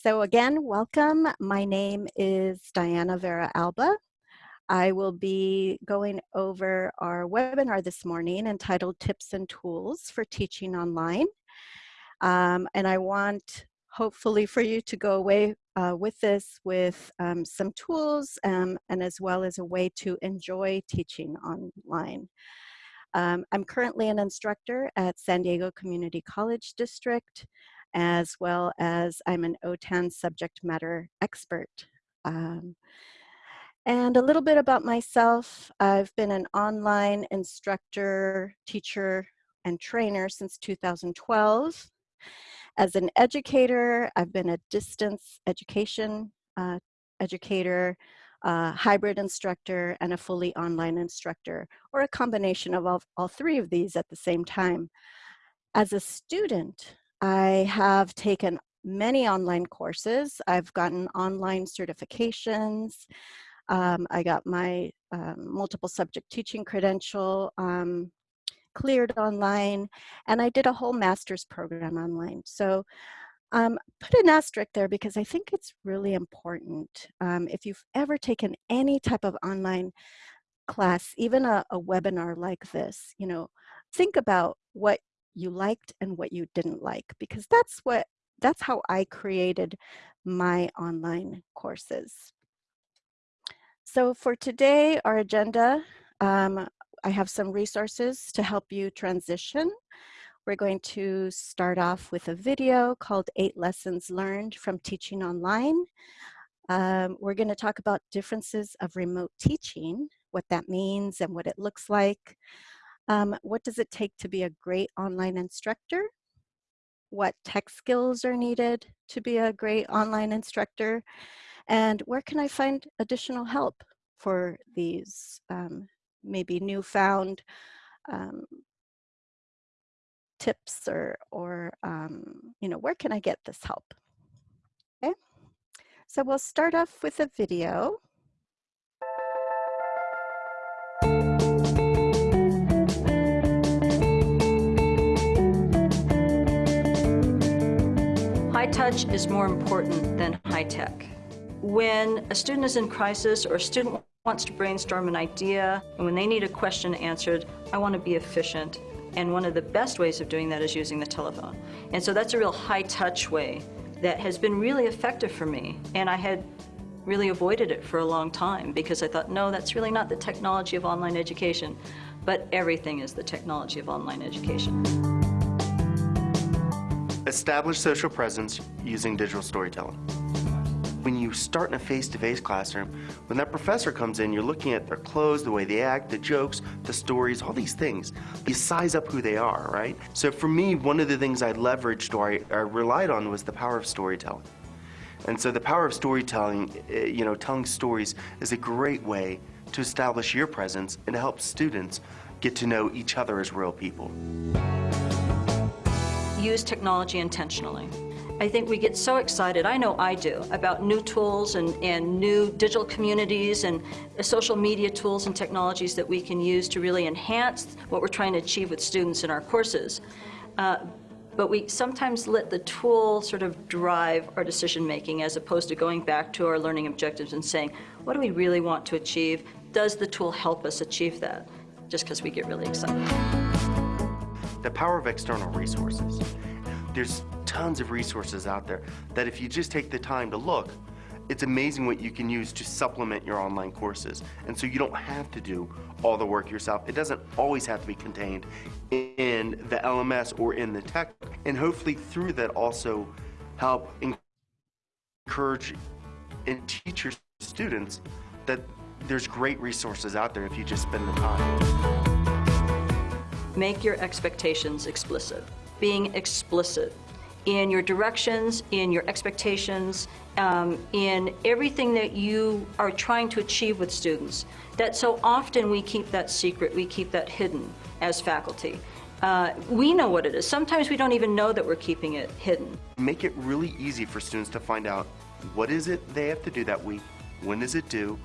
So again, welcome. My name is Diana Vera Alba. I will be going over our webinar this morning entitled Tips and Tools for Teaching Online. Um, and I want hopefully for you to go away uh, with this with um, some tools um, and as well as a way to enjoy teaching online. Um, I'm currently an instructor at San Diego Community College District as well as I'm an OTAN subject matter expert. Um, and a little bit about myself, I've been an online instructor, teacher, and trainer since 2012. As an educator, I've been a distance education uh, educator, uh, hybrid instructor, and a fully online instructor, or a combination of all, all three of these at the same time. As a student, I have taken many online courses. I've gotten online certifications. Um, I got my um, multiple subject teaching credential um, cleared online, and I did a whole master's program online. So um, put an asterisk there because I think it's really important. Um, if you've ever taken any type of online class, even a, a webinar like this, you know, think about what you liked and what you didn't like because that's what that's how I created my online courses. So for today, our agenda, um, I have some resources to help you transition. We're going to start off with a video called Eight Lessons Learned from Teaching Online. Um, we're going to talk about differences of remote teaching, what that means and what it looks like. Um, what does it take to be a great online instructor? What tech skills are needed to be a great online instructor? And where can I find additional help for these um, maybe newfound um, tips or, or um, you know, where can I get this help? Okay, so we'll start off with a video. Touch is more important than high tech. When a student is in crisis or a student wants to brainstorm an idea, and when they need a question answered, I want to be efficient. And one of the best ways of doing that is using the telephone. And so that's a real high touch way that has been really effective for me. And I had really avoided it for a long time because I thought, no, that's really not the technology of online education. But everything is the technology of online education. Establish social presence using digital storytelling. When you start in a face-to-face -face classroom, when that professor comes in, you're looking at their clothes, the way they act, the jokes, the stories, all these things. You size up who they are, right? So for me, one of the things I leveraged or I, I relied on was the power of storytelling. And so the power of storytelling, eh, you know, telling stories is a great way to establish your presence and to help students get to know each other as real people use technology intentionally. I think we get so excited, I know I do, about new tools and, and new digital communities and social media tools and technologies that we can use to really enhance what we're trying to achieve with students in our courses. Uh, but we sometimes let the tool sort of drive our decision making as opposed to going back to our learning objectives and saying, what do we really want to achieve? Does the tool help us achieve that? Just because we get really excited the power of external resources. There's tons of resources out there that if you just take the time to look, it's amazing what you can use to supplement your online courses. And so you don't have to do all the work yourself. It doesn't always have to be contained in the LMS or in the tech. And hopefully through that also help encourage and teach your students that there's great resources out there if you just spend the time. Make your expectations explicit. Being explicit in your directions, in your expectations, um, in everything that you are trying to achieve with students. That so often we keep that secret, we keep that hidden as faculty. Uh, we know what it is. Sometimes we don't even know that we're keeping it hidden. Make it really easy for students to find out what is it they have to do that week, when is it due,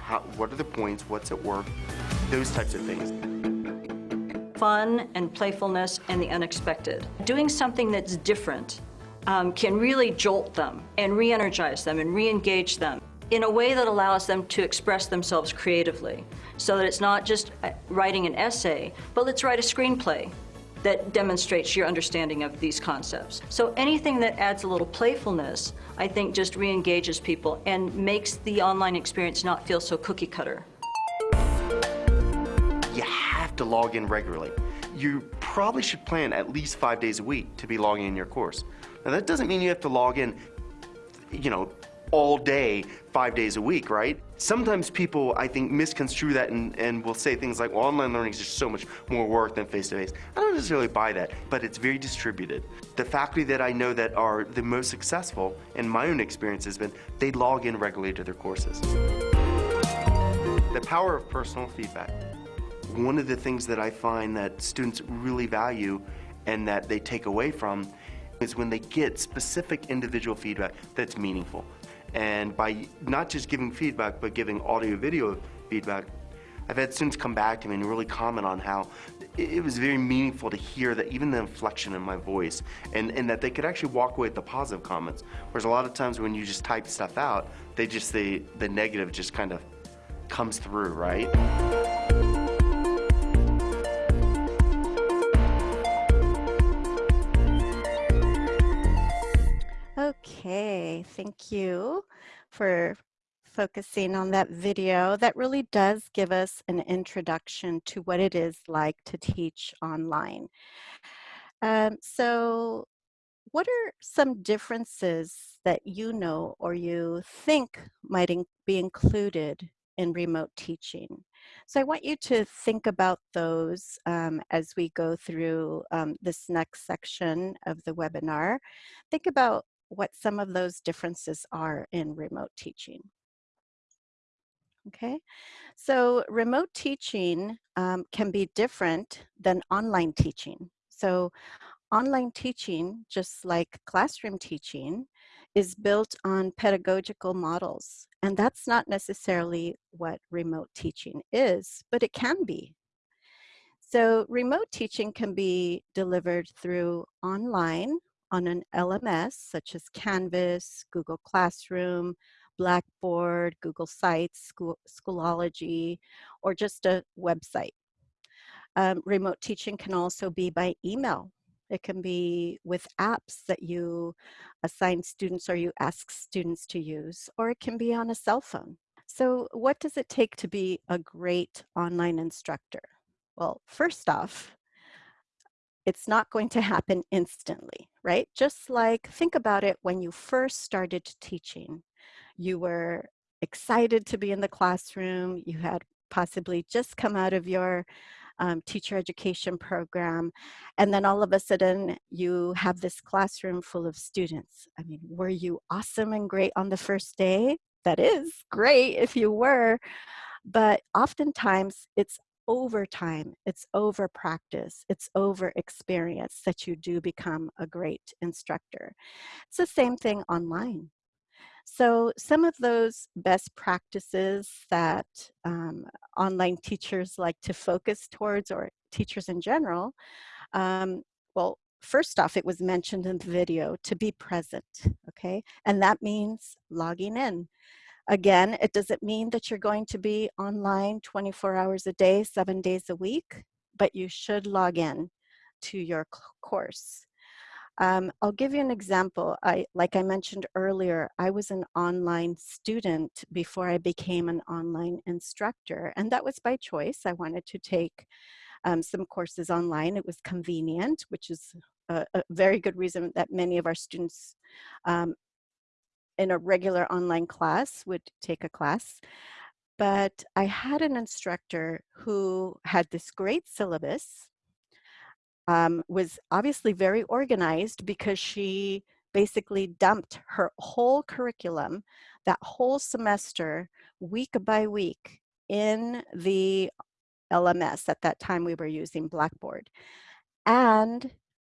how, what are the points, what's at work, those types of things fun and playfulness and the unexpected. Doing something that's different um, can really jolt them and re-energize them and re-engage them in a way that allows them to express themselves creatively. So that it's not just uh, writing an essay, but let's write a screenplay that demonstrates your understanding of these concepts. So anything that adds a little playfulness, I think just re-engages people and makes the online experience not feel so cookie cutter. To log in regularly. You probably should plan at least five days a week to be logging in your course. Now that doesn't mean you have to log in, you know, all day, five days a week, right? Sometimes people, I think, misconstrue that and, and will say things like, well, online learning is just so much more work than face-to-face. I don't necessarily buy that, but it's very distributed. The faculty that I know that are the most successful, in my own experience has been, they log in regularly to their courses. The power of personal feedback. One of the things that I find that students really value and that they take away from is when they get specific individual feedback that's meaningful. And by not just giving feedback, but giving audio video feedback, I've had students come back to me and really comment on how it was very meaningful to hear that even the inflection in my voice and, and that they could actually walk away with the positive comments. Whereas a lot of times when you just type stuff out, they just, the, the negative just kind of comes through, right? Thank you for focusing on that video. That really does give us an introduction to what it is like to teach online. Um, so what are some differences that you know or you think might in be included in remote teaching? So I want you to think about those um, as we go through um, this next section of the webinar. Think about what some of those differences are in remote teaching. Okay, so remote teaching um, can be different than online teaching. So online teaching, just like classroom teaching, is built on pedagogical models. And that's not necessarily what remote teaching is, but it can be. So remote teaching can be delivered through online on an LMS such as Canvas, Google Classroom, Blackboard, Google Sites, School, Schoology, or just a website. Um, remote teaching can also be by email. It can be with apps that you assign students or you ask students to use, or it can be on a cell phone. So what does it take to be a great online instructor? Well, first off, it's not going to happen instantly, right? Just like think about it when you first started teaching. You were excited to be in the classroom. You had possibly just come out of your um, teacher education program. And then all of a sudden you have this classroom full of students. I mean, were you awesome and great on the first day? That is great if you were, but oftentimes it's over time, it's over practice, it's over experience that you do become a great instructor. It's the same thing online. So some of those best practices that um, online teachers like to focus towards or teachers in general, um, well, first off, it was mentioned in the video to be present, okay? And that means logging in. Again, it doesn't mean that you're going to be online 24 hours a day, seven days a week, but you should log in to your course. Um, I'll give you an example. I, like I mentioned earlier, I was an online student before I became an online instructor, and that was by choice. I wanted to take um, some courses online. It was convenient, which is a, a, very good reason that many of our students um, in a regular online class would take a class. But I had an instructor who had this great syllabus, um, was obviously very organized because she basically dumped her whole curriculum, that whole semester, week by week in the LMS. At that time, we were using Blackboard. And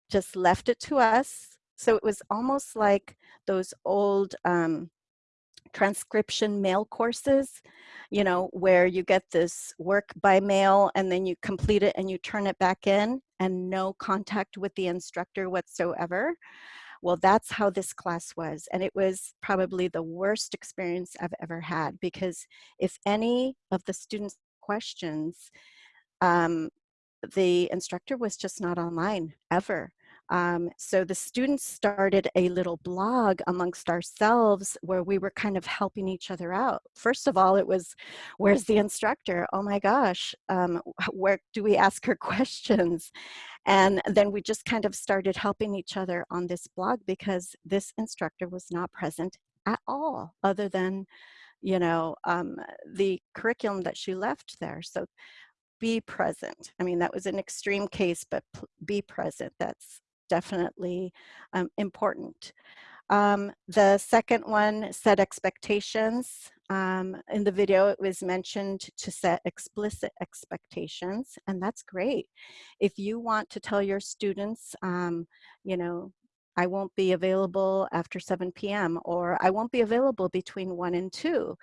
just left it to us so it was almost like those old um, transcription mail courses, you know, where you get this work by mail and then you complete it and you turn it back in and no contact with the instructor whatsoever. Well, that's how this class was. And it was probably the worst experience I've ever had because if any of the students' questions, um, the instructor was just not online ever. Um, so the students started a little blog amongst ourselves where we were kind of helping each other out. First of all, it was, where's the instructor? Oh my gosh, um, where do we ask her questions? And then we just kind of started helping each other on this blog because this instructor was not present at all other than you know, um, the curriculum that she left there. So be present. I mean, that was an extreme case, but be present. That's definitely um, important. Um, the second one, set expectations. Um, in the video, it was mentioned to set explicit expectations, and that's great. If you want to tell your students, um, you know, I won't be available after 7 p.m. or I won't be available between 1 and 2.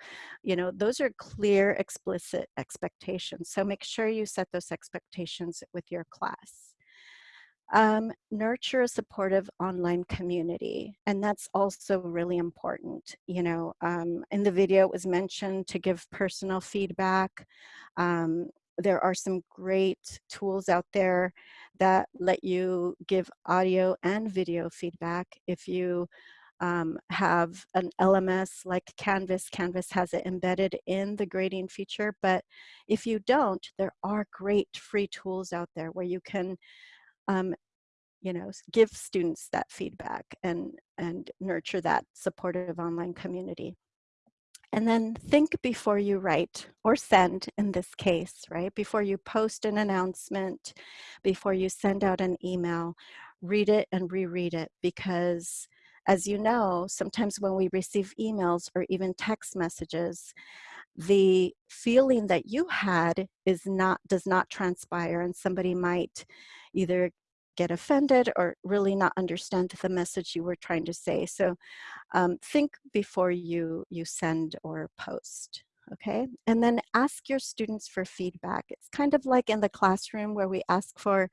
You know, those are clear, explicit expectations. So make sure you set those expectations with your class. Um, nurture a supportive online community, and that's also really important. You know, um, in the video it was mentioned to give personal feedback. Um, there are some great tools out there that let you give audio and video feedback. If you um, have an LMS like Canvas, Canvas has it embedded in the grading feature, but if you don't, there are great free tools out there where you can um, you know, give students that feedback and, and nurture that supportive online community. And then think before you write or send in this case, right? Before you post an announcement, before you send out an email, read it and reread it because as you know, sometimes when we receive emails or even text messages, the feeling that you had is not does not transpire and somebody might either get offended or really not understand the message you were trying to say. So um, think before you, you send or post okay? And then ask your students for feedback. It's kind of like in the classroom where we ask for,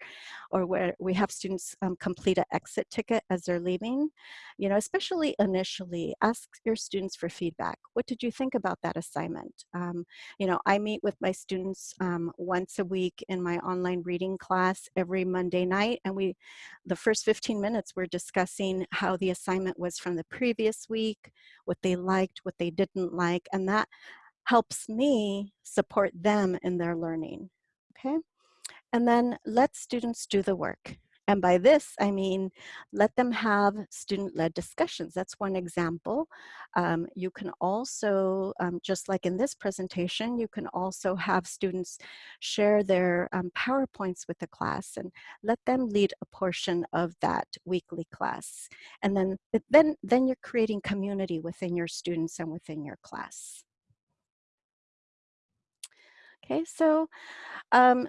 or where we have students um, complete an exit ticket as they're leaving. You know, especially initially, ask your students for feedback. What did you think about that assignment? Um, you know, I meet with my students um, once a week in my online reading class every Monday night, and we, the first 15 minutes, we're discussing how the assignment was from the previous week, what they liked, what they didn't like, and that helps me support them in their learning, okay? And then let students do the work. And by this, I mean, let them have student-led discussions. That's one example. Um, you can also, um, just like in this presentation, you can also have students share their um, PowerPoints with the class and let them lead a portion of that weekly class. And then, then, then you're creating community within your students and within your class. Okay, so um,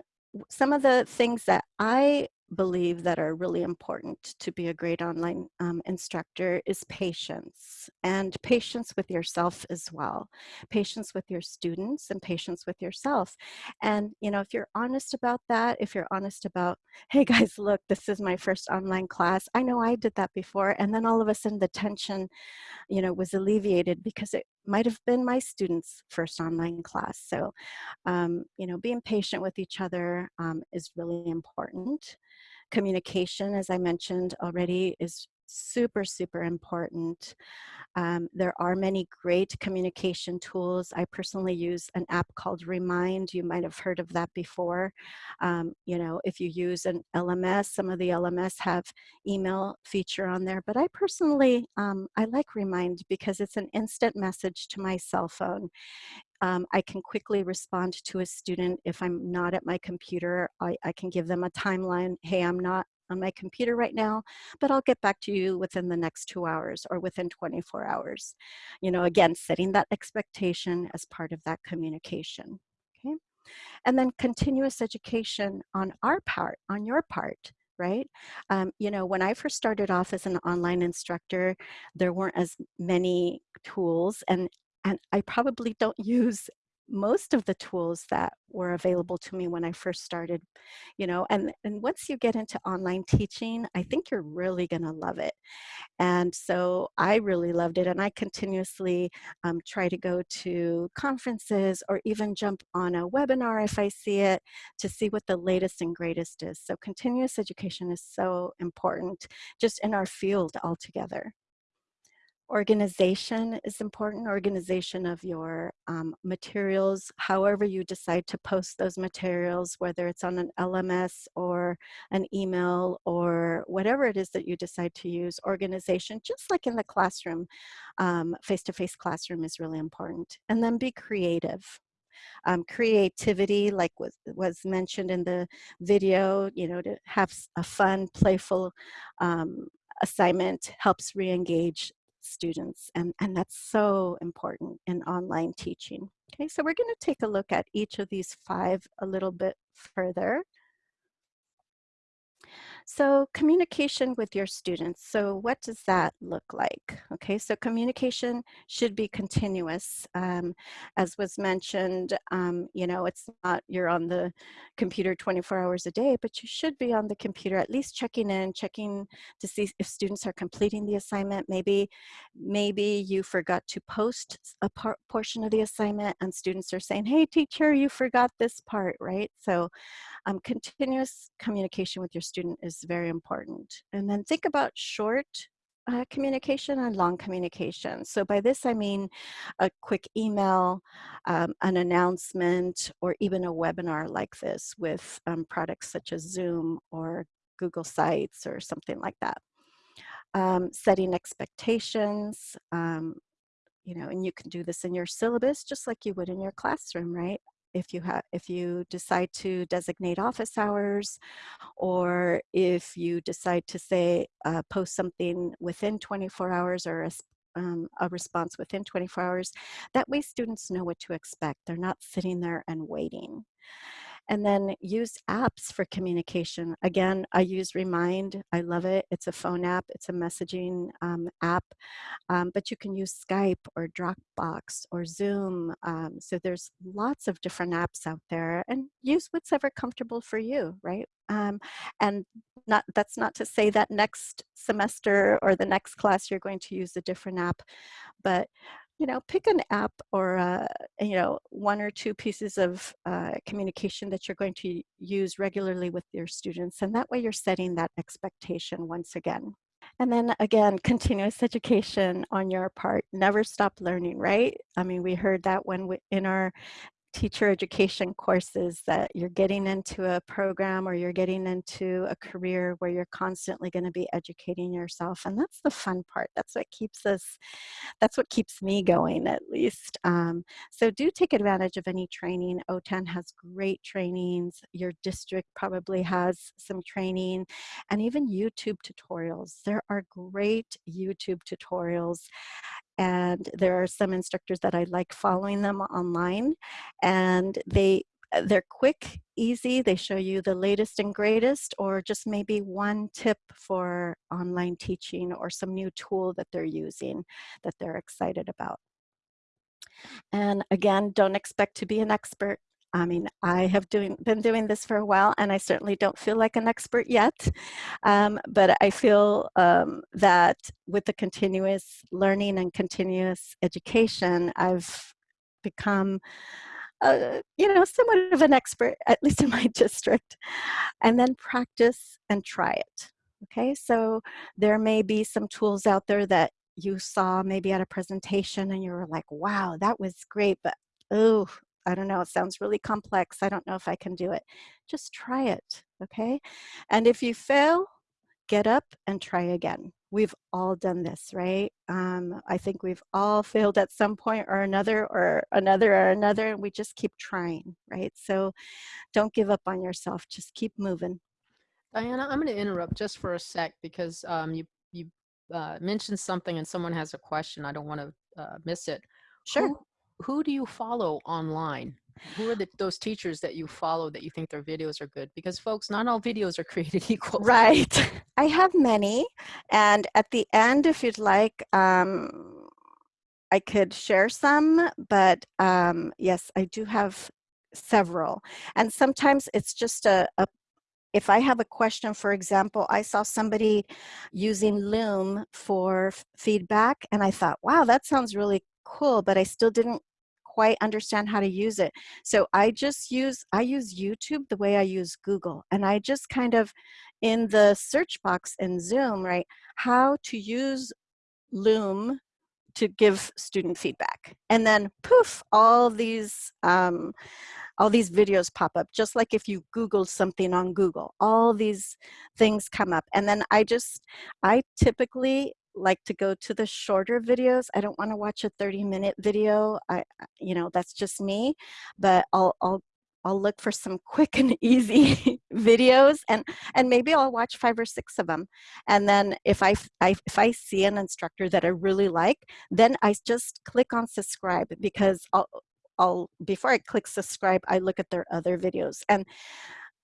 some of the things that I believe that are really important to be a great online um, instructor is patience and patience with yourself as well patience with your students and patience with yourself. And you know if you're honest about that if you're honest about hey guys look this is my first online class I know I did that before and then all of a sudden the tension you know was alleviated because it might have been my students first online class so um, you know being patient with each other um, is really important. Communication, as I mentioned already, is super, super important. Um, there are many great communication tools. I personally use an app called Remind. You might have heard of that before. Um, you know, if you use an LMS, some of the LMS have email feature on there, but I personally, um, I like Remind because it's an instant message to my cell phone. Um, I can quickly respond to a student if I'm not at my computer. I, I can give them a timeline. Hey, I'm not on my computer right now, but I'll get back to you within the next two hours or within 24 hours. You know, again, setting that expectation as part of that communication, okay? And then continuous education on our part, on your part, right? Um, you know, when I first started off as an online instructor, there weren't as many tools and and I probably don't use most of the tools that were available to me when I first started, you know, and, and once you get into online teaching, I think you're really gonna love it. And so I really loved it and I continuously um, try to go to conferences or even jump on a webinar if I see it to see what the latest and greatest is. So continuous education is so important just in our field altogether. Organization is important, organization of your um, materials, however you decide to post those materials, whether it's on an LMS or an email or whatever it is that you decide to use, organization, just like in the classroom, um, face-to-face -face classroom is really important. And then be creative. Um, creativity, like was, was mentioned in the video, you know, to have a fun, playful um, assignment helps re-engage students and, and that's so important in online teaching. Okay, so we're gonna take a look at each of these five a little bit further. So communication with your students. So what does that look like? Okay, so communication should be continuous. Um, as was mentioned, um, you know, it's not you're on the computer 24 hours a day, but you should be on the computer at least checking in, checking to see if students are completing the assignment. Maybe, maybe you forgot to post a part, portion of the assignment and students are saying, hey teacher, you forgot this part, right? So um, continuous communication with your student is very important. And then think about short uh, communication and long communication. So by this I mean a quick email, um, an announcement, or even a webinar like this with um, products such as Zoom or Google Sites or something like that. Um, setting expectations, um, you know, and you can do this in your syllabus just like you would in your classroom, right? If you have if you decide to designate office hours or if you decide to say uh, post something within 24 hours or a, um, a response within 24 hours that way students know what to expect. They're not sitting there and waiting and then use apps for communication. Again, I use Remind. I love it. It's a phone app. It's a messaging um, app. Um, but you can use Skype or Dropbox or Zoom. Um, so there's lots of different apps out there and use what's ever comfortable for you, right? Um, and not that's not to say that next semester or the next class you're going to use a different app, but you know, pick an app or, uh, you know, one or two pieces of uh, communication that you're going to use regularly with your students. And that way you're setting that expectation once again. And then again, continuous education on your part. Never stop learning, right? I mean, we heard that when we, in our teacher education courses that you're getting into a program or you're getting into a career where you're constantly going to be educating yourself and that's the fun part. That's what keeps us that's what keeps me going at least um, so do take advantage of any training. OTAN has great trainings. Your district probably has some training and even YouTube tutorials. There are great YouTube tutorials and there are some instructors that I like following them online and they uh, they're quick, easy, they show you the latest and greatest or just maybe one tip for online teaching or some new tool that they're using that they're excited about. And again, don't expect to be an expert. I mean, I have doing, been doing this for a while and I certainly don't feel like an expert yet, um, but I feel um, that with the continuous learning and continuous education, I've become, uh, you know, somewhat of an expert, at least in my district, and then practice and try it. Okay, so there may be some tools out there that you saw maybe at a presentation and you were like, wow, that was great, but oh, I don't know, it sounds really complex. I don't know if I can do it. Just try it, okay? And if you fail, get up and try again. We've all done this, right? Um, I think we've all failed at some point or another or another or another, and we just keep trying, right? So don't give up on yourself, just keep moving. Diana, I'm gonna interrupt just for a sec because um, you, you uh, mentioned something and someone has a question. I don't wanna uh, miss it. Sure. Who, who do you follow online? Who are the, those teachers that you follow that you think their videos are good? Because folks, not all videos are created equal. Right. I have many. And at the end, if you'd like, um, I could share some, but um, yes, I do have several. And sometimes it's just a, a if I have a question, for example, I saw somebody using Loom for feedback and I thought, wow, that sounds really cool, but I still didn't quite understand how to use it. So I just use, I use YouTube the way I use Google. And I just kind of, in the search box in Zoom, right, how to use Loom to give student feedback. And then poof, all these um, all these videos pop up, just like if you Google something on Google, all these things come up. And then I just, I typically like to go to the shorter videos. I don't want to watch a 30 minute video. I, you know, that's just me, but I'll, I'll I'll look for some quick and easy videos and and maybe I'll watch five or six of them and then if I, I, if I see an instructor that I really like then I just click on subscribe because I'll I'll before I click subscribe I look at their other videos and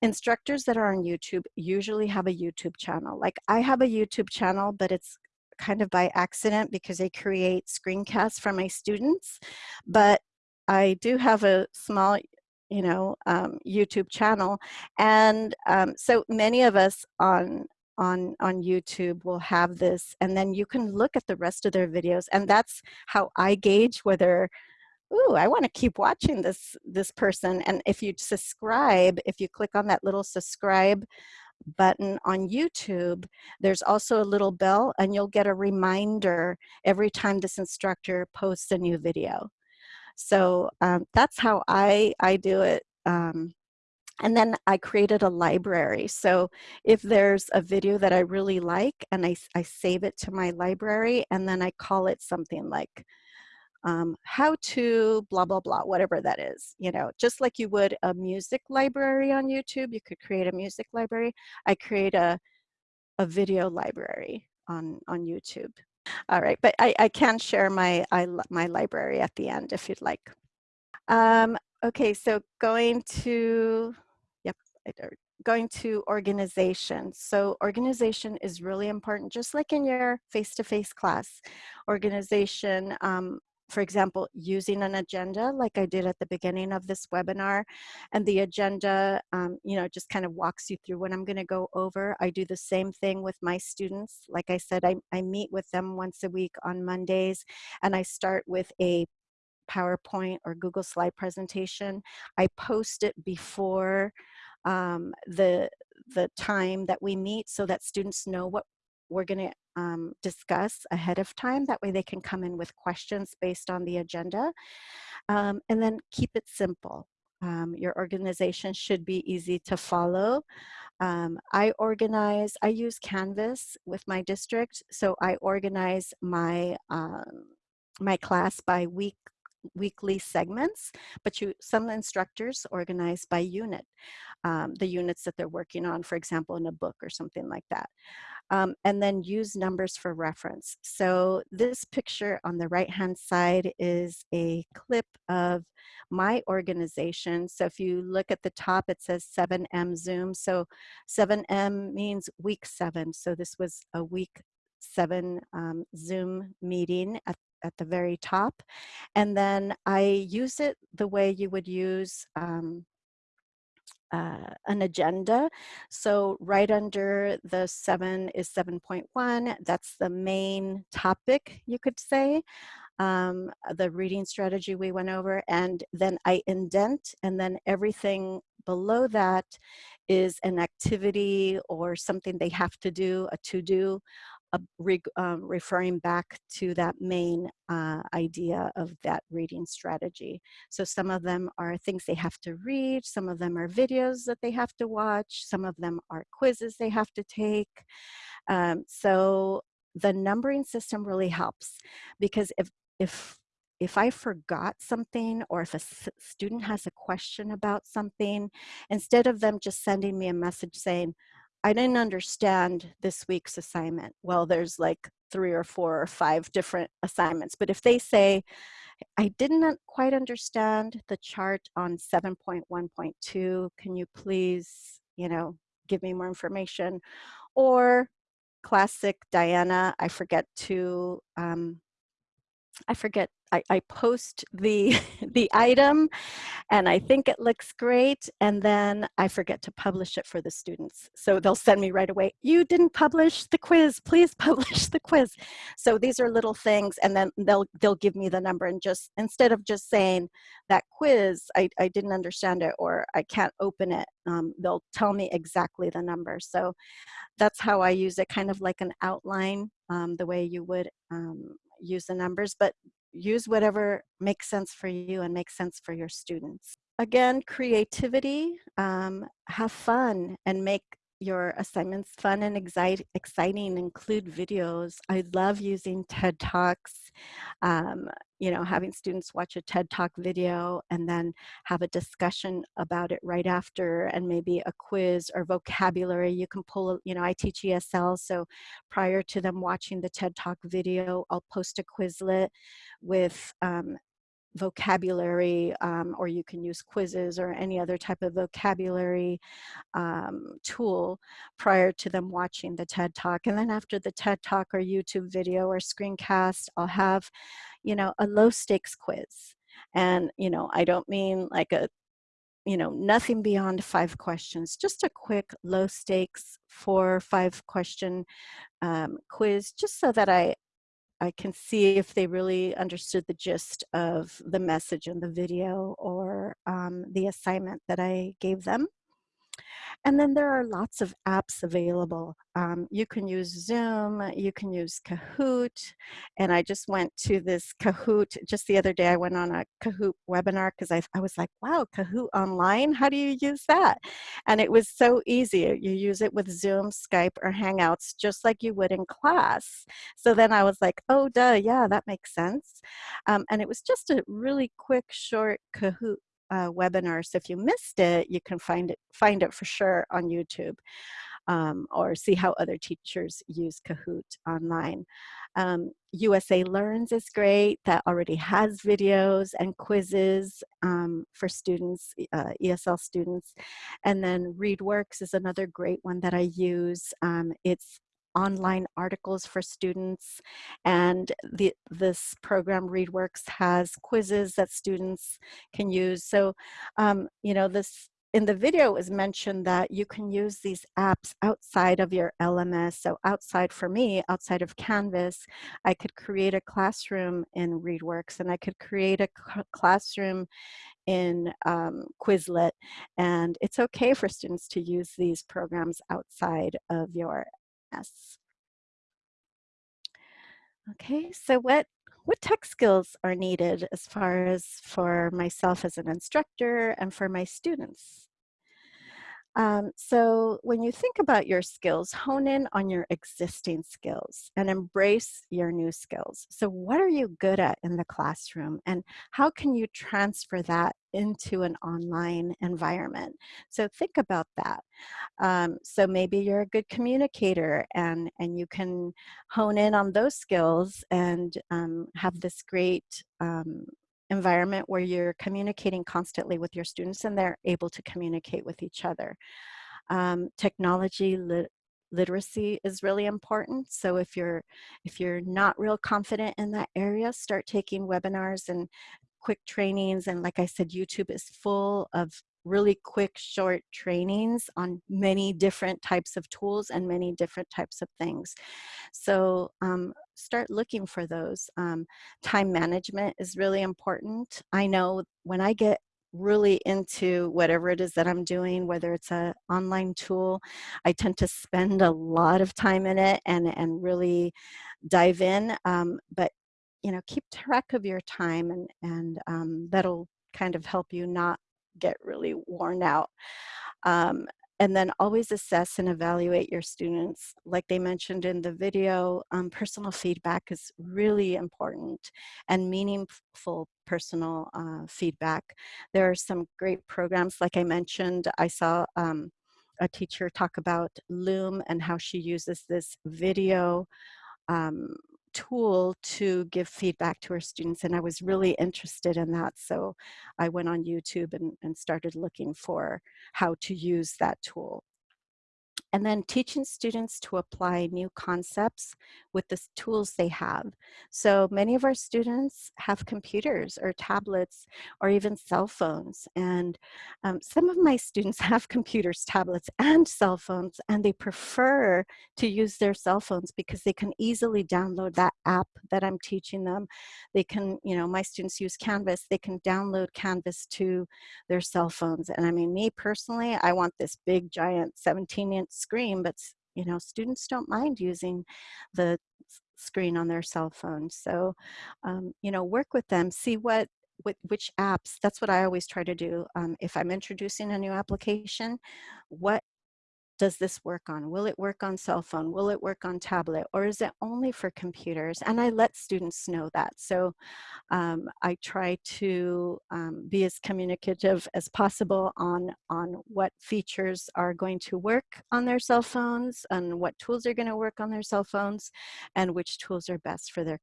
instructors that are on YouTube usually have a YouTube channel like I have a YouTube channel but it's kind of by accident because I create screencasts for my students but I do have a small you know, um, YouTube channel. And um, so many of us on on on YouTube will have this and then you can look at the rest of their videos and that's how I gauge whether ooh I want to keep watching this this person and if you subscribe if you click on that little subscribe button on YouTube there's also a little bell and you'll get a reminder every time this instructor posts a new video so um, that's how I, I do it. Um, and then I created a library. So if there's a video that I really like and I, I save it to my library and then I call it something like um, how to blah, blah, blah, whatever that is, you know, just like you would a music library on YouTube, you could create a music library. I create a, a video library on, on YouTube. All right, but I, I can share my, I, my library at the end if you'd like. Um, okay, so going to, yep, going to organization. So organization is really important, just like in your face-to-face -face class. Organization um, for example, using an agenda like I did at the beginning of this webinar. And the agenda, um, you know, just kind of walks you through what I'm gonna go over. I do the same thing with my students. Like I said, I, I meet with them once a week on Mondays and I start with a PowerPoint or Google slide presentation. I post it before um, the, the time that we meet so that students know what we're going to um, discuss ahead of time. That way they can come in with questions based on the agenda. Um, and then keep it simple. Um, your organization should be easy to follow. Um, I organize, I use Canvas with my district, so I organize my, um, my class by week weekly segments, but you, some instructors organize by unit, um, the units that they're working on, for example, in a book or something like that um, and then use numbers for reference. So this picture on the right hand side is a clip of my organization. So if you look at the top, it says 7M Zoom. So 7M means week seven. So this was a week seven um, Zoom meeting at, at the very top. And then I use it the way you would use um, uh, an agenda. So right under the seven is 7.1. That's the main topic, you could say. Um, the reading strategy we went over and then I indent and then everything below that is an activity or something they have to do, a to-do re, um, referring back to that main uh, idea of that reading strategy. So some of them are things they have to read, some of them are videos that they have to watch, some of them are quizzes they have to take. Um, so the numbering system really helps because if, if if I forgot something or if a student has a question about something, instead of them just sending me a message saying, I didn't understand this week's assignment. Well, there's like three or four or five different assignments. But if they say, I didn't quite understand the chart on 7.1.2, can you please, you know, give me more information? Or classic Diana, I forget to um, I forget, I, I post the, the item and I think it looks great and then I forget to publish it for the students. So they'll send me right away, you didn't publish the quiz, please publish the quiz. So these are little things and then they'll, they'll give me the number and just, instead of just saying that quiz, I, I didn't understand it or I can't open it, um, they'll tell me exactly the number. So that's how I use it, kind of like an outline, um, the way you would um, use the numbers, but use whatever makes sense for you and makes sense for your students. Again, creativity, um, have fun and make your assignments fun and exciting, include videos. I love using TED Talks, um, you know, having students watch a TED Talk video and then have a discussion about it right after and maybe a quiz or vocabulary. You can pull, you know, I teach ESL, so prior to them watching the TED Talk video, I'll post a Quizlet with um, vocabulary um, or you can use quizzes or any other type of vocabulary um, tool prior to them watching the TED Talk. And then after the TED Talk or YouTube video or screencast, I'll have, you know, a low stakes quiz. And, you know, I don't mean like a, you know, nothing beyond five questions, just a quick low stakes four, or five question um, quiz, just so that I, I can see if they really understood the gist of the message in the video or um, the assignment that I gave them. And then there are lots of apps available. Um, you can use Zoom, you can use Kahoot, and I just went to this Kahoot, just the other day I went on a Kahoot webinar because I, I was like, wow, Kahoot online, how do you use that? And it was so easy. You use it with Zoom, Skype, or Hangouts, just like you would in class. So then I was like, oh, duh, yeah, that makes sense. Um, and it was just a really quick, short Kahoot uh, webinar. So if you missed it, you can find it, find it for sure on YouTube um, or see how other teachers use Kahoot online. Um, USA Learns is great. That already has videos and quizzes um, for students, uh, ESL students. And then ReadWorks is another great one that I use. Um, it's online articles for students. And the, this program, ReadWorks, has quizzes that students can use. So, um, you know, this in the video it was mentioned that you can use these apps outside of your LMS. So outside for me, outside of Canvas, I could create a classroom in ReadWorks and I could create a classroom in um, Quizlet. And it's okay for students to use these programs outside of your Yes. Okay, so what, what tech skills are needed as far as for myself as an instructor and for my students? Um, so when you think about your skills, hone in on your existing skills and embrace your new skills. So what are you good at in the classroom and how can you transfer that into an online environment? So think about that. Um, so maybe you're a good communicator and, and you can hone in on those skills and um, have this great um, environment where you're communicating constantly with your students and they're able to communicate with each other. Um, technology lit literacy is really important. So if you're, if you're not real confident in that area, start taking webinars and quick trainings. And like I said, YouTube is full of really quick, short trainings on many different types of tools and many different types of things. So um, start looking for those. Um, time management is really important. I know when I get really into whatever it is that I'm doing, whether it's an online tool, I tend to spend a lot of time in it and, and really dive in. Um, but you know, keep track of your time and, and um, that'll kind of help you not get really worn out. Um, and then always assess and evaluate your students. Like they mentioned in the video, um, personal feedback is really important and meaningful personal uh, feedback. There are some great programs, like I mentioned, I saw um, a teacher talk about Loom and how she uses this video um, tool to give feedback to our students and I was really interested in that so I went on YouTube and, and started looking for how to use that tool. And then teaching students to apply new concepts with the tools they have. So many of our students have computers or tablets or even cell phones. And um, some of my students have computers, tablets, and cell phones, and they prefer to use their cell phones because they can easily download that app that I'm teaching them. They can, you know, my students use Canvas, they can download Canvas to their cell phones. And I mean, me personally, I want this big, giant 17 inch screen, but you know, students don't mind using the screen on their cell phone. So, um, you know, work with them, see what, which apps, that's what I always try to do. Um, if I'm introducing a new application, what does this work on? Will it work on cell phone? Will it work on tablet? Or is it only for computers? And I let students know that. So um, I try to um, be as communicative as possible on, on what features are going to work on their cell phones and what tools are going to work on their cell phones and which tools are best for their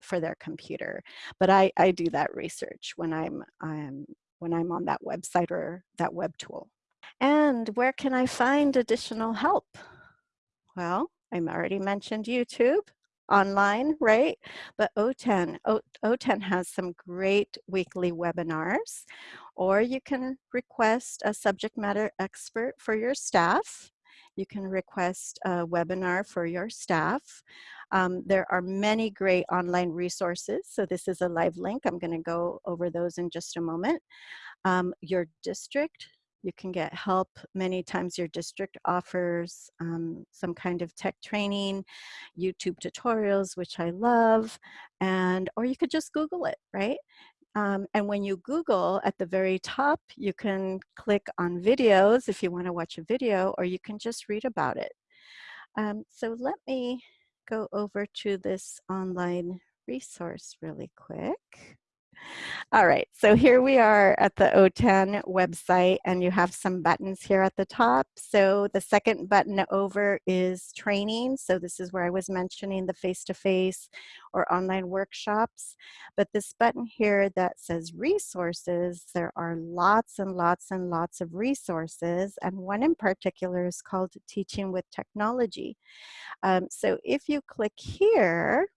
for their computer. But I, I do that research when I'm, I'm when I'm on that website or that web tool. And where can I find additional help? Well, I already mentioned YouTube online, right? But OTAN, o, OTAN has some great weekly webinars, or you can request a subject matter expert for your staff. You can request a webinar for your staff. Um, there are many great online resources. So this is a live link. I'm gonna go over those in just a moment. Um, your district you can get help. Many times your district offers um, some kind of tech training, YouTube tutorials, which I love, and or you could just Google it, right? Um, and when you Google at the very top, you can click on videos if you want to watch a video, or you can just read about it. Um, so let me go over to this online resource really quick. All right, so here we are at the OTAN website and you have some buttons here at the top. So the second button over is training. So this is where I was mentioning the face-to-face -face or online workshops. But this button here that says resources, there are lots and lots and lots of resources. And one in particular is called Teaching with Technology. Um, so if you click here,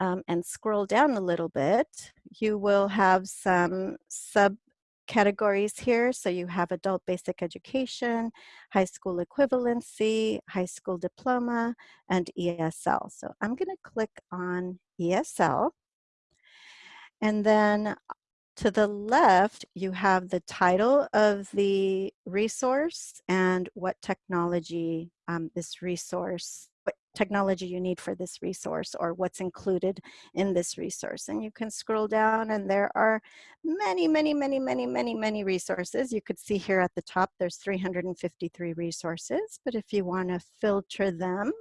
um, and scroll down a little bit, you will have some subcategories here. So you have adult basic education, high school equivalency, high school diploma, and ESL. So I'm gonna click on ESL. And then to the left, you have the title of the resource and what technology um, this resource, technology you need for this resource or what's included in this resource. And you can scroll down and there are many, many, many, many, many, many resources. You could see here at the top, there's 353 resources, but if you wanna filter them,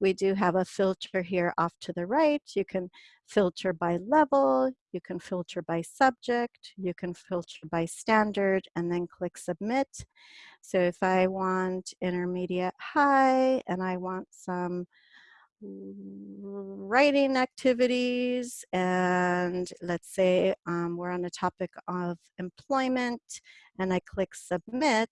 we do have a filter here off to the right. You can filter by level, you can filter by subject, you can filter by standard, and then click submit. So if I want intermediate high and I want some writing activities and let's say um, we're on the topic of employment and I click submit,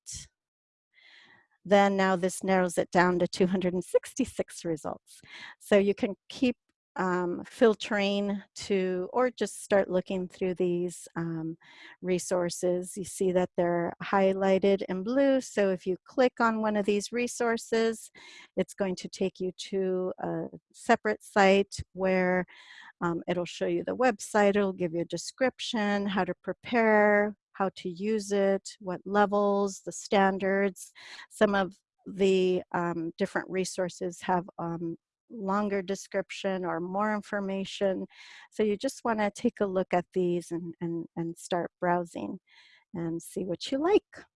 then now this narrows it down to 266 results. So you can keep um, filtering to, or just start looking through these um, resources. You see that they're highlighted in blue. So if you click on one of these resources, it's going to take you to a separate site where um, it'll show you the website, it'll give you a description, how to prepare, how to use it, what levels, the standards. Some of the um, different resources have um, longer description or more information. So you just want to take a look at these and, and, and start browsing and see what you like.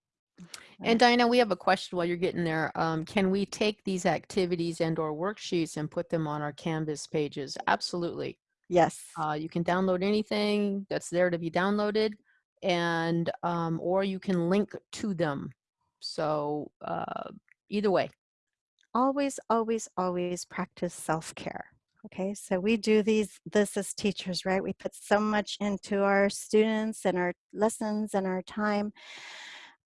And Diana, we have a question while you're getting there. Um, can we take these activities and or worksheets and put them on our Canvas pages? Absolutely. Yes. Uh, you can download anything that's there to be downloaded and um, or you can link to them. So uh, either way. Always, always, always practice self-care. Okay, so we do these this as teachers, right? We put so much into our students and our lessons and our time,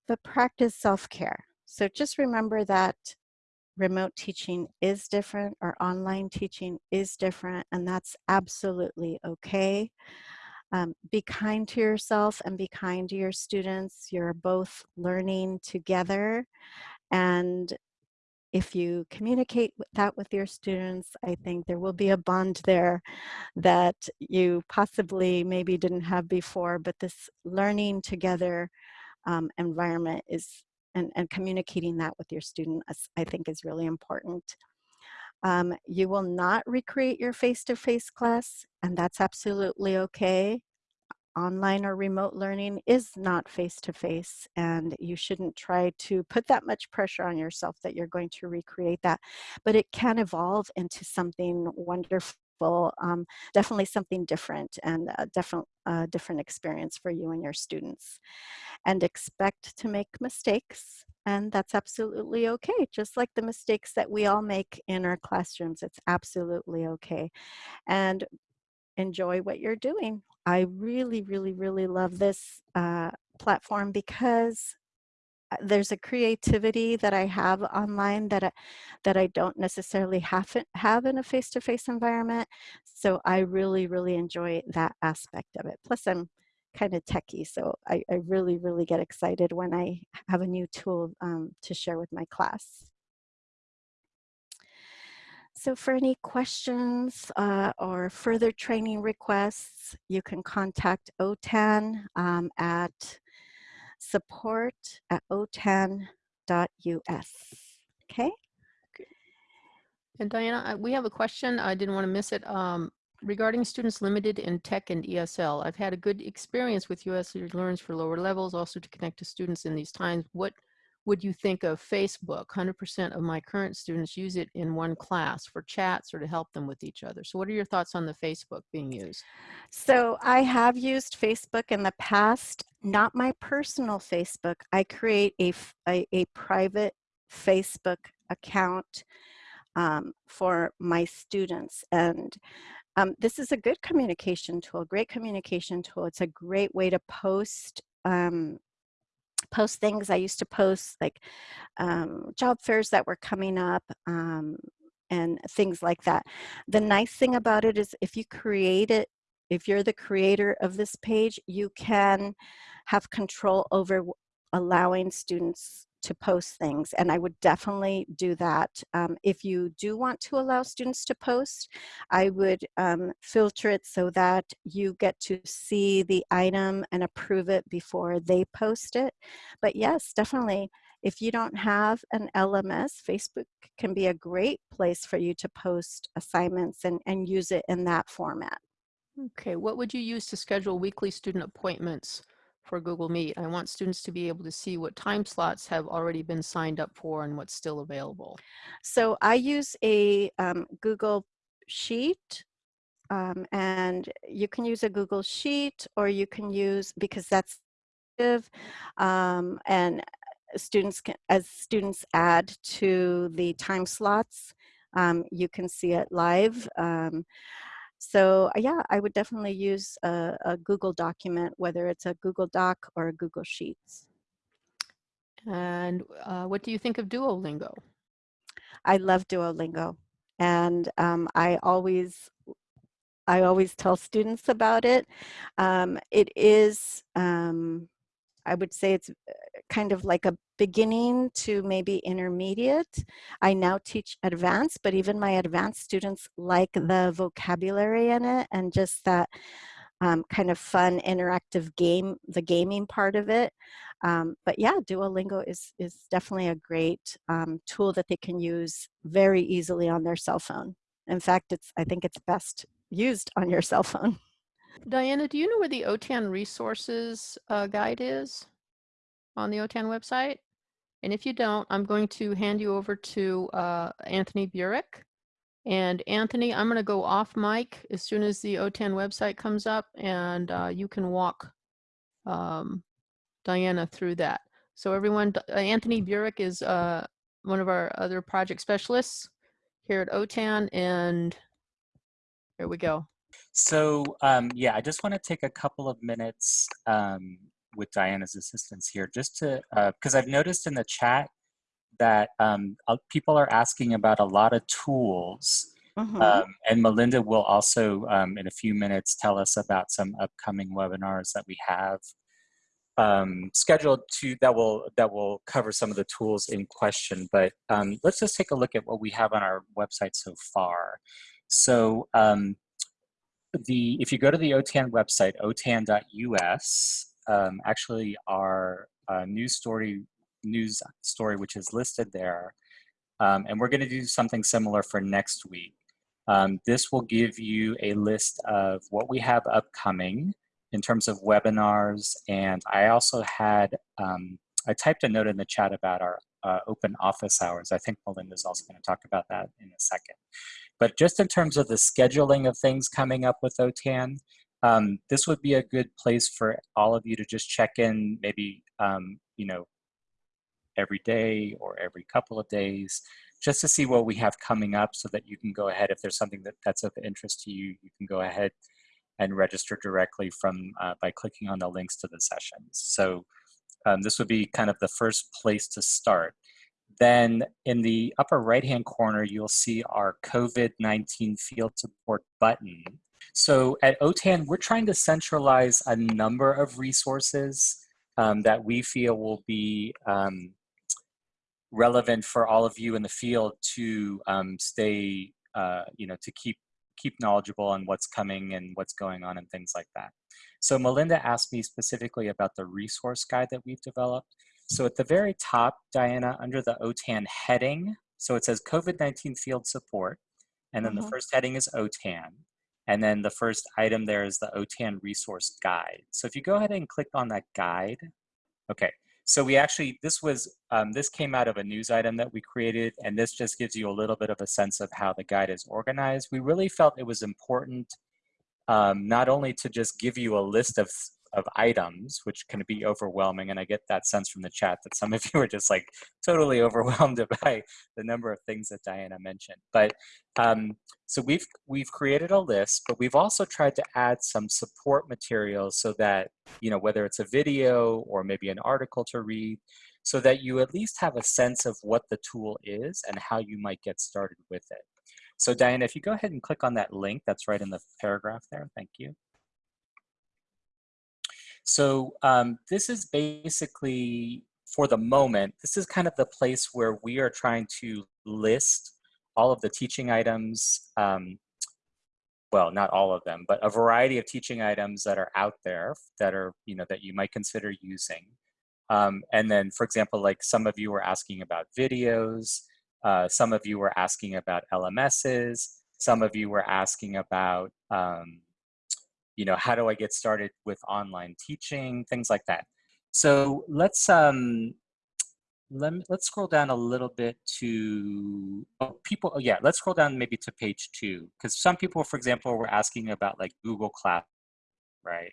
but practice self-care. So just remember that remote teaching is different or online teaching is different and that's absolutely okay. Um, be kind to yourself and be kind to your students. You're both learning together and if you communicate that with your students, I think there will be a bond there that you possibly maybe didn't have before, but this learning together um, environment is, and, and communicating that with your student, I think is really important. Um, you will not recreate your face-to-face -face class, and that's absolutely okay online or remote learning is not face-to-face -face, and you shouldn't try to put that much pressure on yourself that you're going to recreate that. But it can evolve into something wonderful, um, definitely something different and a different, different experience for you and your students. And expect to make mistakes and that's absolutely okay. Just like the mistakes that we all make in our classrooms, it's absolutely okay. And enjoy what you're doing. I really, really, really love this uh, platform because uh, there's a creativity that I have online that I, that I don't necessarily have, have in a face-to-face -face environment. So I really, really enjoy that aspect of it. Plus I'm kind of techie, so I, I really, really get excited when I have a new tool um, to share with my class. So for any questions uh, or further training requests, you can contact OTAN um, at support at otan.us. Okay. And Diana, we have a question. I didn't want to miss it. Um, regarding students limited in tech and ESL, I've had a good experience with US Learns for lower levels, also to connect to students in these times. What would you think of Facebook? 100% of my current students use it in one class for chats or to help them with each other. So what are your thoughts on the Facebook being used? So I have used Facebook in the past, not my personal Facebook. I create a, a, a private Facebook account um, for my students. And um, this is a good communication tool, great communication tool. It's a great way to post um, post things. I used to post like um, job fairs that were coming up um, and things like that. The nice thing about it is if you create it, if you're the creator of this page, you can have control over allowing students to post things and I would definitely do that. Um, if you do want to allow students to post, I would um, filter it so that you get to see the item and approve it before they post it. But yes, definitely, if you don't have an LMS, Facebook can be a great place for you to post assignments and, and use it in that format. Okay, what would you use to schedule weekly student appointments for Google Meet. I want students to be able to see what time slots have already been signed up for and what's still available. So I use a um, Google Sheet um, and you can use a Google Sheet or you can use, because that's um, and students can, as students add to the time slots, um, you can see it live. Um, so uh, yeah, I would definitely use a, a, Google document, whether it's a Google Doc or a Google Sheets. And uh, what do you think of Duolingo? I love Duolingo. And um, I always I always tell students about it. Um, it is, um, I would say it's uh, kind of like a beginning to maybe intermediate. I now teach advanced, but even my advanced students like the vocabulary in it and just that um, kind of fun interactive game, the gaming part of it. Um, but yeah, Duolingo is, is definitely a great um, tool that they can use very easily on their cell phone. In fact, it's I think it's best used on your cell phone. Diana, do you know where the OTAN resources uh, guide is on the OTAN website? And if you don't, I'm going to hand you over to uh, Anthony Burik. And Anthony, I'm going to go off mic as soon as the OTAN website comes up, and uh, you can walk um, Diana through that. So everyone, uh, Anthony Burik is uh, one of our other project specialists here at OTAN, and here we go. So um, yeah, I just want to take a couple of minutes um, with Diana's assistance here, just to, because uh, I've noticed in the chat, that um, uh, people are asking about a lot of tools. Mhm. Um, and Melinda will also, um, in a few minutes, tell us about some upcoming webinars that we have um, scheduled to that will that will cover some of the tools in question. But um, let's just take a look at what we have on our website so far. So um, the if you go to the OTAN website, otan.us, um, actually our uh, news story news story which is listed there, um, and we're going to do something similar for next week. Um, this will give you a list of what we have upcoming in terms of webinars, and I also had um, I typed a note in the chat about our uh, open office hours. I think Melinda's also going to talk about that in a second. But just in terms of the scheduling of things coming up with OTAN, um, this would be a good place for all of you to just check in maybe, um, you know, every day or every couple of days, just to see what we have coming up so that you can go ahead, if there's something that, that's of interest to you, you can go ahead and register directly from uh, by clicking on the links to the sessions. So um, this would be kind of the first place to start. Then in the upper right-hand corner, you'll see our COVID-19 field support button. So at OTAN, we're trying to centralize a number of resources um, that we feel will be um, relevant for all of you in the field to um, stay, uh, you know, to keep keep knowledgeable on what's coming and what's going on and things like that. So Melinda asked me specifically about the resource guide that we've developed. So at the very top, Diana, under the OTAN heading, so it says COVID-19 field support, and then Mhm. the first heading is OTAN, and then the first item there is the OTAN resource guide. So if you go ahead and click on that guide, okay, so we actually, this was, um, this came out of a news item that we created, and this just gives you a little bit of a sense of how the guide is organized. We really felt it was important um, not only to just give you a list of, of items, which can be overwhelming, and I get that sense from the chat that some of you are just like totally overwhelmed by the number of things that Diana mentioned. But um, so we've we've created a list, but we've also tried to add some support materials so that you know whether it's a video or maybe an article to read, so that you at least have a sense of what the tool is and how you might get started with it. So Diana, if you go ahead and click on that link that's right in the paragraph there, thank you. So um, this is basically, for the moment, this is kind of the place where we are trying to list all of the teaching items, um, well, not all of them, but a variety of teaching items that are out there that are, you know, that you might consider using. Um, and then, for example, like some of you were asking about videos, uh, some of you were asking about LMSs, some of you were asking about, um, you know, how do I get started with online teaching, things like that. So let's um, let me, let's scroll down a little bit to oh, people. Oh, yeah, let's scroll down maybe to page two because some people, for example, were asking about like Google Class, right?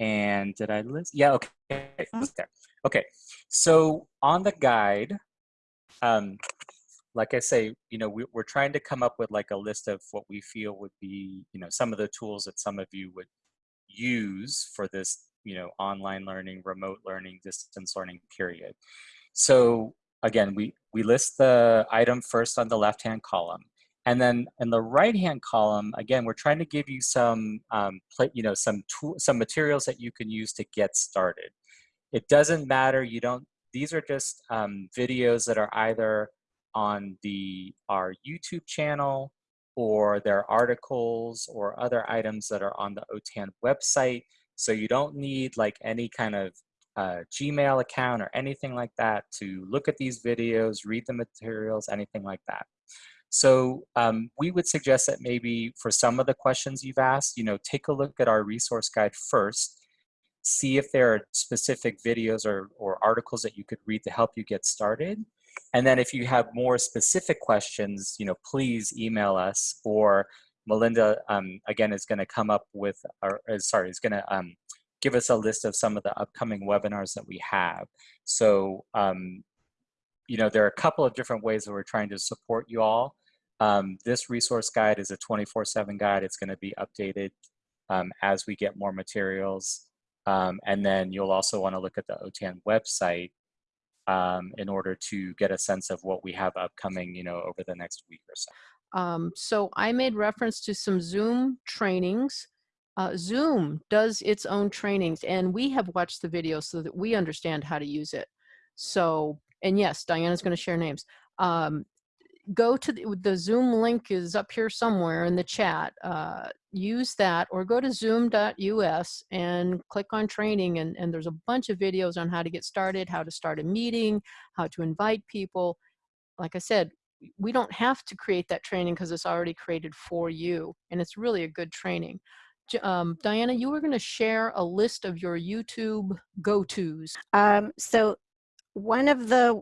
And did I list? Yeah, okay, it's there. Okay, so on the guide, um, like I say, you know, we, are trying to come up with like a list of what we feel would be, you know, some of the tools that some of you would use for this, you know, online learning, remote learning, distance learning period. So again, we, we list the item first on the left-hand column. And then in the right-hand column, again, we're trying to give you some, um, you know, some tool, some materials that you can use to get started. It doesn't matter. You don't. These are just um, videos that are either on the our YouTube channel or there are articles or other items that are on the OTAN website. So you don't need like any kind of uh, Gmail account or anything like that to look at these videos, read the materials, anything like that. So um, we would suggest that maybe for some of the questions you've asked, you know, take a look at our resource guide first, see if there are specific videos or, or articles that you could read to help you get started. And then if you have more specific questions, you know, please email us or Melinda, um, again, is gonna come up with, or uh, sorry, is gonna um, give us a list of some of the upcoming webinars that we have. So, um, you know, there are a couple of different ways that we're trying to support you all. Um, this resource guide is a 24-7 guide. It's gonna be updated um, as we get more materials. Um, and then you'll also wanna look at the OTAN website um, in order to get a sense of what we have upcoming, you know, over the next week or so. Um, so I made reference to some Zoom trainings. Uh, Zoom does its own trainings and we have watched the video so that we understand how to use it. So, and yes, Diana's going to share names. Um, go to the, the, Zoom link is up here somewhere in the chat. Uh, use that or go to zoom.us and click on training and, and there's a bunch of videos on how to get started, how to start a meeting, how to invite people. Like I said, we don't have to create that training because it's already created for you and it's really a good training. Um, Diana, you were going to share a list of your YouTube go-tos. Um, so one of the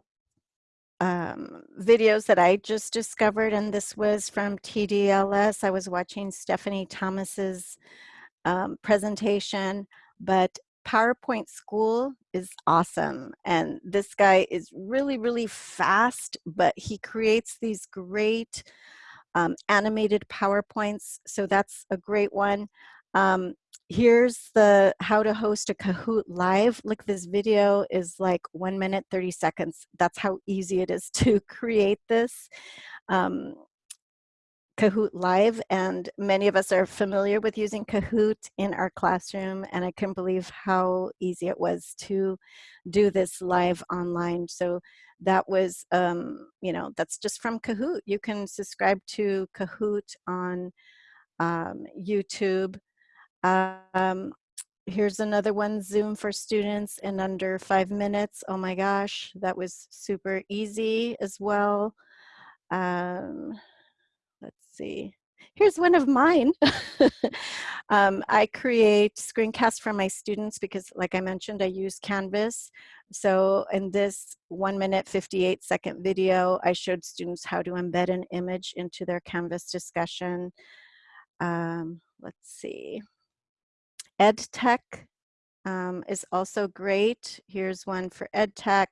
um, videos that I just discovered, and this was from TDLS. I was watching Stephanie Thomas's um, presentation, but PowerPoint School is awesome. And this guy is really, really fast, but he creates these great um, animated PowerPoints. So that's a great one. Um, here's the how to host a Kahoot live. Look, this video is like one minute, 30 seconds. That's how easy it is to create this. Um, Kahoot Live, and many of us are familiar with using Kahoot in our classroom, and I can't believe how easy it was to do this live online. So that was, um, you know, that's just from Kahoot. You can subscribe to Kahoot on um, YouTube. Um, here's another one, Zoom for students in under five minutes. Oh my gosh, that was super easy as well. Um, let's see. Here's one of mine. um, I create screencasts for my students because like I mentioned, I use Canvas. So in this one minute, 58 second video, I showed students how to embed an image into their Canvas discussion. Um, let's see. EdTech um, is also great. Here's one for EdTech.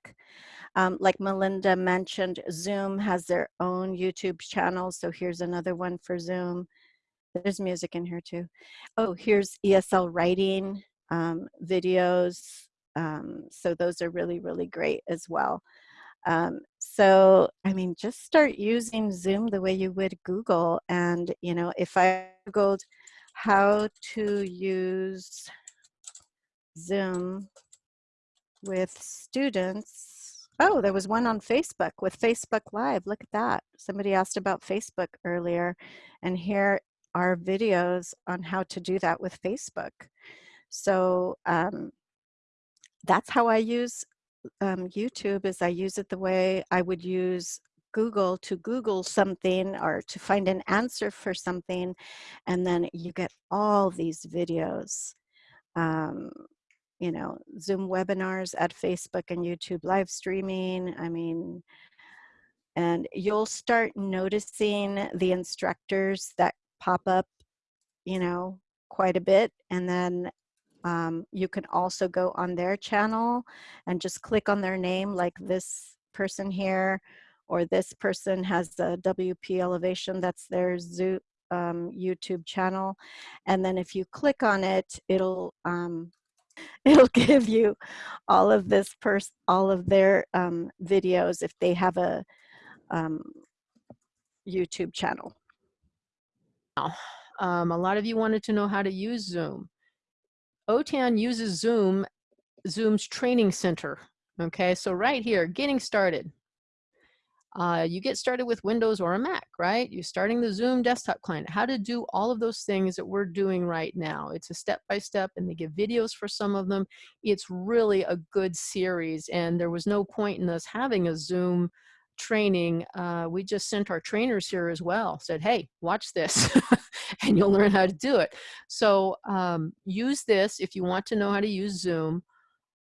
Um, like Melinda mentioned, Zoom has their own YouTube channel. So here's another one for Zoom. There's music in here too. Oh, here's ESL writing um, videos. Um, so those are really, really great as well. Um, so, I mean, just start using Zoom the way you would Google. And, you know, if I Googled how to use Zoom with students, Oh, there was one on Facebook with Facebook Live. Look at that. Somebody asked about Facebook earlier, and here are videos on how to do that with Facebook. So um, that's how I use um, YouTube is I use it the way I would use Google to Google something or to find an answer for something, and then you get all these videos. Um, you know, Zoom webinars at Facebook and YouTube live streaming. I mean, and you'll start noticing the instructors that pop up, you know, quite a bit. And then um, you can also go on their channel and just click on their name like this person here or this person has a WP elevation, that's their Zoom, um, YouTube channel. And then if you click on it, it'll um, it'll give you all of this person, all of their um, videos if they have a um, YouTube channel. Um, a lot of you wanted to know how to use Zoom. OTAN uses Zoom, Zoom's training center. Okay, so right here, getting started. Uh, you get started with Windows or a Mac, right? You're starting the Zoom desktop client, how to do all of those things that we're doing right now. It's a step-by-step -step, and they give videos for some of them. It's really a good series and there was no point in us having a Zoom training. Uh, we just sent our trainers here as well, said, hey, watch this and you'll learn how to do it. So um, use this if you want to know how to use Zoom.